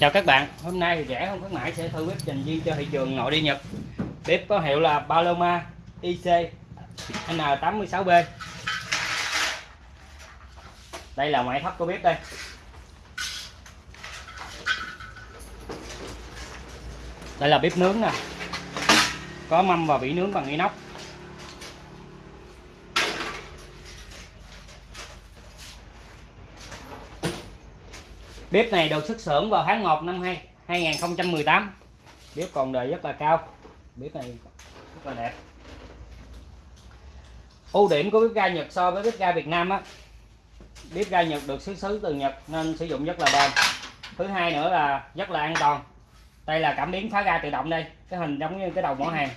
Chào các bạn, hôm nay rẻ không khuyến mãi sẽ thử bếp dành riêng cho thị trường nội địa Nhật. Bếp có hiệu là Paloma IC N86B. Đây là ngoại thất của bếp đây. Đây là bếp nướng nè. Có mâm và vỉ nướng bằng inox. Bếp này được xuất xưởng vào tháng 1 năm 2 2018. Bếp còn đời rất là cao. Bếp này rất là đẹp. Ưu điểm của bếp ga Nhật so với bếp ga Việt Nam á. Bếp ga Nhật được xuất xứ từ Nhật nên sử dụng rất là bền. Thứ hai nữa là rất là an toàn. Đây là cảm biến phá ga tự động đây, cái hình giống như cái đầu mỏ hàng.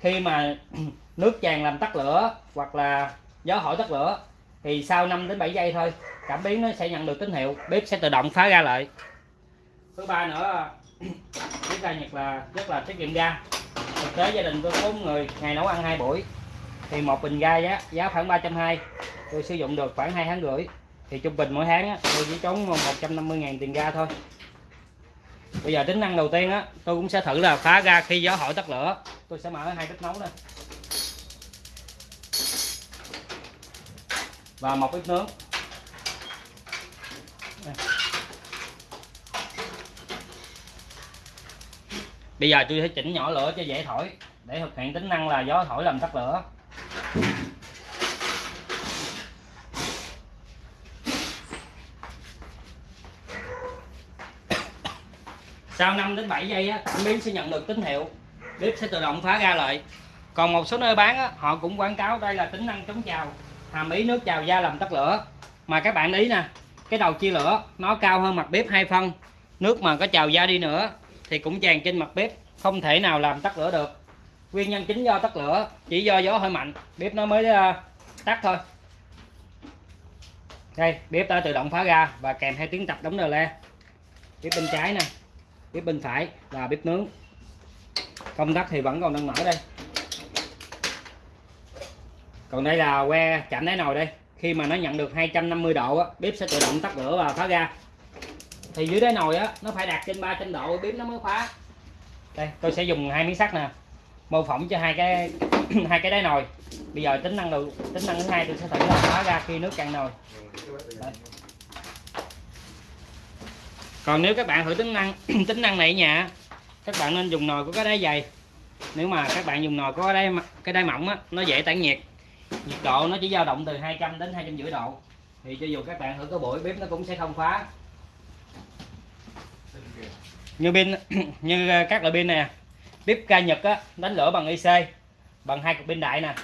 Khi mà nước tràn làm tắt lửa hoặc là gió hỏi tắt lửa thì sau 5 đến 7 giây thôi cảm biến nó sẽ nhận được tín hiệu bếp sẽ tự động phá ra lại. Thứ ba nữa bếp ga nhật là rất là tiết kiệm ga. Thực tế gia đình tôi bốn người ngày nấu ăn hai buổi. Thì một bình ga giá giá khoảng ba trăm hai tôi sử dụng được khoảng hai tháng rưỡi. Thì trung bình mỗi tháng á, tôi chỉ tốn 150 ngàn tiền ga thôi. Bây giờ tính năng đầu tiên á tôi cũng sẽ thử là phá ga khi gió hỏi tắt lửa. Tôi sẽ mở hai bếp nấu lên và một ít nước. bây giờ tôi sẽ chỉnh nhỏ lửa cho dễ thổi. Để thực hiện tính năng là gió thổi làm tắt lửa. Sau 5 đến 7 giây á cảm biến sẽ nhận được tín hiệu. Bếp sẽ tự động phá ra lại. Còn một số nơi bán á, họ cũng quảng cáo đây là tính năng chống trào hàm ý nước trào da làm tắt lửa. Mà các bạn ý nè, cái đầu chia lửa, nó cao hơn mặt bếp hai phân. Nước mà có trào da đi nữa, thì cũng tràn trên mặt bếp, không thể nào làm tắt lửa được. Nguyên nhân chính do tắt lửa, chỉ do gió hơi mạnh, bếp nó mới ờ, tắt thôi. Đây, bếp đã tự động phá ra và kèm theo tiếng tập đóng đờ le bếp bên trái nè, bếp bên phải là bếp nướng. Công tắc thì vẫn còn đang mở đây còn đây là que chạm đáy nồi đây. Khi mà nó nhận được 250 độ á, bếp sẽ tự động tắt lửa và khóa ra. Thì dưới đáy nồi á nó phải đạt trên 300 độ bếp nó mới khóa. Đây tôi sẽ dùng hai miếng sắt nè. Mô phỏng cho hai cái hai cái đáy nồi. Bây giờ tính năng đầu tính năng thứ hai tôi sẽ thử là khóa ra khi nước cạn nồi. Đây. còn nếu các bạn thử tính năng tính năng này nhà các bạn nên dùng nồi của cái đáy dày. Nếu mà các bạn dùng nồi có cái đáy cái đáy mỏng á nó dễ tản nhiệt nhiệt độ nó chỉ dao động từ 200 đến 250 độ. Thì cho dù các bạn thử có buổi bếp nó cũng sẽ không khóa. Như pin như ờ, các loại pin nè. Bếp ca Nhật á, đánh lửa bằng IC bằng hai cục pin đại nè.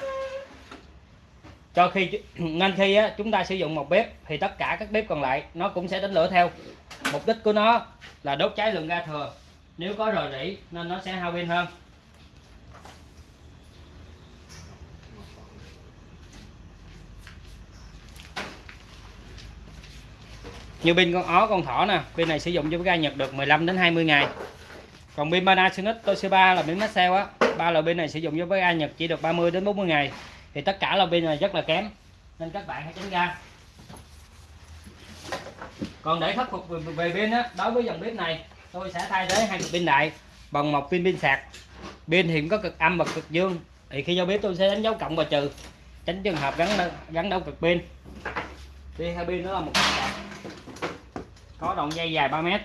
Cho khi nên khi á, chúng ta sử dụng một bếp thì tất cả các bếp còn lại nó cũng sẽ đánh lửa theo. Mục đích của nó là đốt cháy lượng ga thừa. Nếu có rò rỉ nên nó sẽ hao pin hơn. Như pin con ó, con thỏ nè, pin này sử dụng cho cái ga Nhật được 15 đến 20 ngày. Còn pin Panasonic Toshiba là pin Maxell á, ba loại pin này sử dụng cho với ga Nhật chỉ được 30 đến 40 ngày. Thì tất cả là pin này rất là kém, nên các bạn hãy tránh ra. Còn để khắc phục về pin á, đối với dòng bếp này, tôi sẽ thay thế hai cục pin đại bằng một pin pin sạc. Pin thì có cực âm và cực dương, thì khi giao bếp tôi sẽ đánh dấu cộng và trừ, tránh trường hợp gắn gắn đâu cực pin. Đi hai pin nó là một sạc có đoạn dây dài 3 mét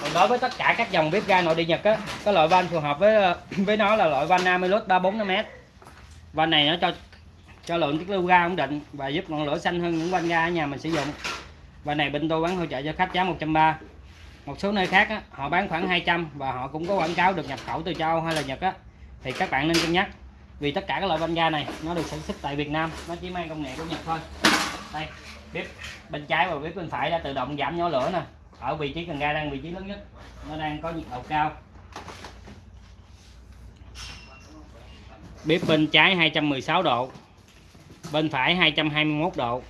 Còn đối với tất cả các dòng bếp ga nội địa Nhật á, có loại van phù hợp với với nó là loại van Amilus 345m. Van này nó cho cho lượng tiết lưu ga ổn định và giúp ngọn lửa xanh hơn những quanh ga ở nhà mình sử dụng. Và này bên tôi bán hỗ trợ cho khách giá 130 một số nơi khác á, họ bán khoảng 200 và họ cũng có quảng cáo được nhập khẩu từ châu Âu hay là Nhật á. Thì các bạn nên cân nhắc vì tất cả các loại banh ga này nó được sản xuất tại Việt Nam nó chỉ mang công nghệ của Nhật thôi. Đây bếp bên trái và bếp bên phải đã tự động giảm nhỏ lửa nè. Ở vị trí cần ga đang vị trí lớn nhất nó đang có nhiệt độ cao. Bếp bên trái 216 độ bên phải 221 độ.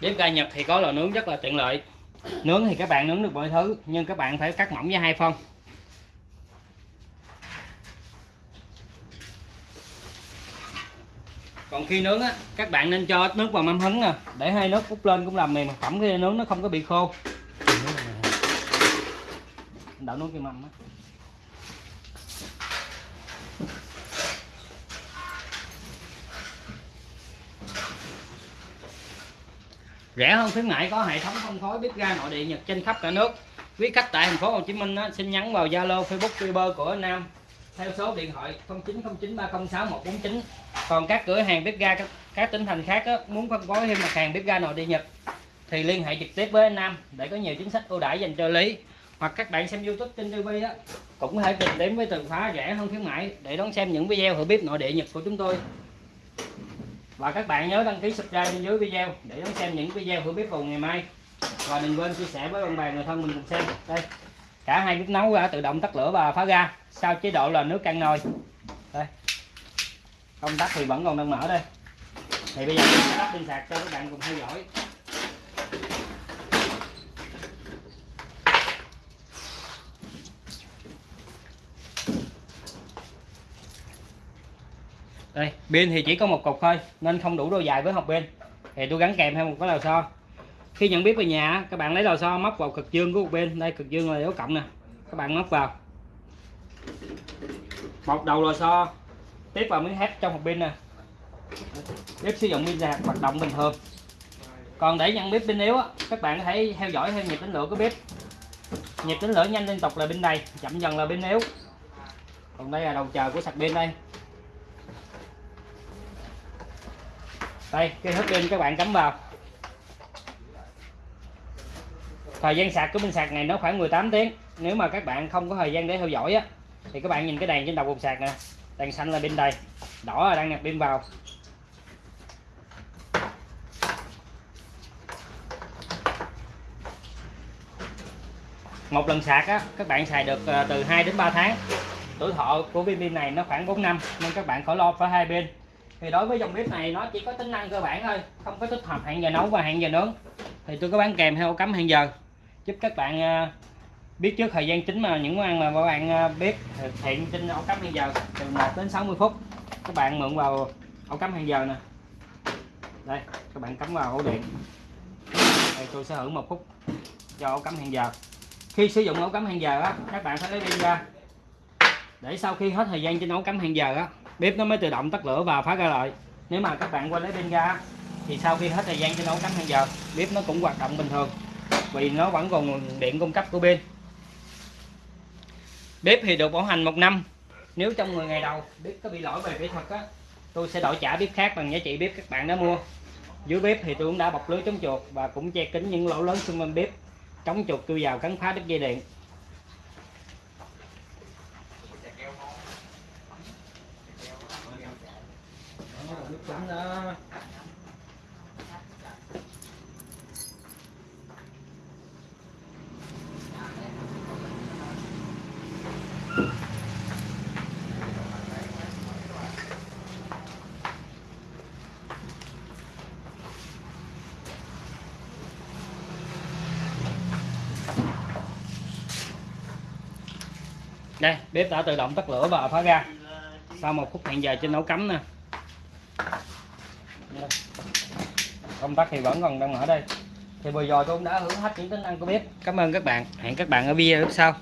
Bếp ga Nhật thì có lò nướng rất là tiện lợi. Nướng thì các bạn nướng được mọi thứ, nhưng các bạn phải cắt mỏng với hai phân. Còn khi nướng á, các bạn nên cho ít nước vào mâm hứng nè, để hai nước úp lên cũng làm mềm, phẩm khi nướng nó không có bị khô đảo nốt cái mâm á. Rẻ hơn khuyến mại có hệ thống phân phối bếp ga nội địa Nhật trên khắp cả nước. Quý khách tại thành phố Hồ Chí Minh á, xin nhắn vào Zalo Facebook Viber của Nam. Theo số điện thoại 0909306149 còn các cửa hàng bếp ga các, các tỉnh thành khác á, muốn phân phối thêm mặt hàng bếp ga nội địa Nhật thì liên hệ trực tiếp với anh Nam để có nhiều chính sách ưu đãi dành cho lý hoặc các bạn xem YouTube trên TV á, cũng có thể tìm đến với từ khóa rẻ hơn khuyến mại để đón xem những video thử bếp nội địa Nhật của chúng tôi. Và các bạn nhớ đăng ký subscribe bên dưới video để đón xem những video thử bếp vào ngày mai. Và đừng quên chia sẻ với bạn bè, người thân mình cùng xem. Đây, cả hai bếp nấu đã tự động tắt lửa và phá ra sau chế độ là nước căng nồi. Đây, công tắc thì vẫn còn đang mở đây. Thì bây giờ mình sẽ tắt pin sạc cho các bạn cùng theo dõi. Đây, pin thì chỉ có một cục thôi, nên không đủ độ dài với hộp pin. Thì tôi gắn kèm thêm một cái lò xo. Khi nhận biết về nhà, các bạn lấy lò xo móc vào cực dương của một bên đây, cực dương là dấu cộng nè, các bạn móc vào. Một đầu lò xo, tiếp vào miếng thép trong hộp pin nè. Bếp sử dụng pin sạc hoạt động bình thường. Còn để nhận bếp pin yếu các bạn có thể theo dõi theo nhịp tính lửa của bếp nhịp tính lửa nhanh liên tục là pin đầy, chậm dần là pin yếu. Còn đây là đầu chờ của sạc pin đây. Đây, cái hết pin các bạn, cắm vào. Thời gian sạc của pin sạc này nó khoảng 18 tiếng. Nếu mà các bạn không có thời gian để theo dõi á, thì các bạn nhìn cái đèn trên đầu cục sạc nè. Đèn xanh là pin đầy, đỏ là đang nạp pin vào. Một lần sạc á, các bạn xài được ờ, từ 2 đến 3 tháng. Tuổi thọ của pin pin này nó khoảng 4 năm, nên các bạn khỏi lo phải hai pin thì đối với dòng bếp này, nó chỉ có tính năng cơ bản thôi, không có tích hợp hẹn giờ nấu và hẹn giờ nướng. Thì tôi có bán kèm theo cắm hẹn giờ, giúp các bạn à, biết trước thời gian chính mà những món ăn mà các bạn à, biết thực hiện trên ổ cắm hẹn giờ, từ 1 đến 60 phút. Các bạn mượn vào ổ cắm hẹn giờ nè. Đây, các bạn cắm vào ổ điện. Đây, tôi sẽ hưởng một phút cho ổ cắm hẹn giờ. Khi sử dụng ổ cắm hẹn giờ á, các bạn phải lấy pin ra. Để sau khi hết thời gian trên ổ cắm hẹn giờ á bếp nó mới tự động tắt lửa và phá ra lại. Nếu mà các bạn quên lấy pin ra, thì sau khi hết thời gian trên ổ cắm hàng giờ, bếp nó cũng hoạt động bình thường, vì nó vẫn còn nguồn điện cung cấp của pin. Bếp thì được bảo hành một năm. Nếu trong 10 ngày đầu bếp có bị lỗi về kỹ thuật á, tôi sẽ đổi trả bếp khác bằng giá trị bếp các bạn đã mua. Dưới bếp thì tôi cũng đã bọc lưới chống chuột và cũng che kín những lỗ lớn xung quanh bếp, chống chuột cưa vào cắn phá đứt dây điện. Chấm đó đây, bếp đã tự động tắt lửa và phá ra. Sau một phút hẹn giờ trên nấu cắm nè công tắc thì vẫn còn đang mở đây. Thì vừa rồi tôi cũng đã hưởng hết những tính năng của bếp cảm ơn các bạn. Hẹn các bạn ở video tiếp sau.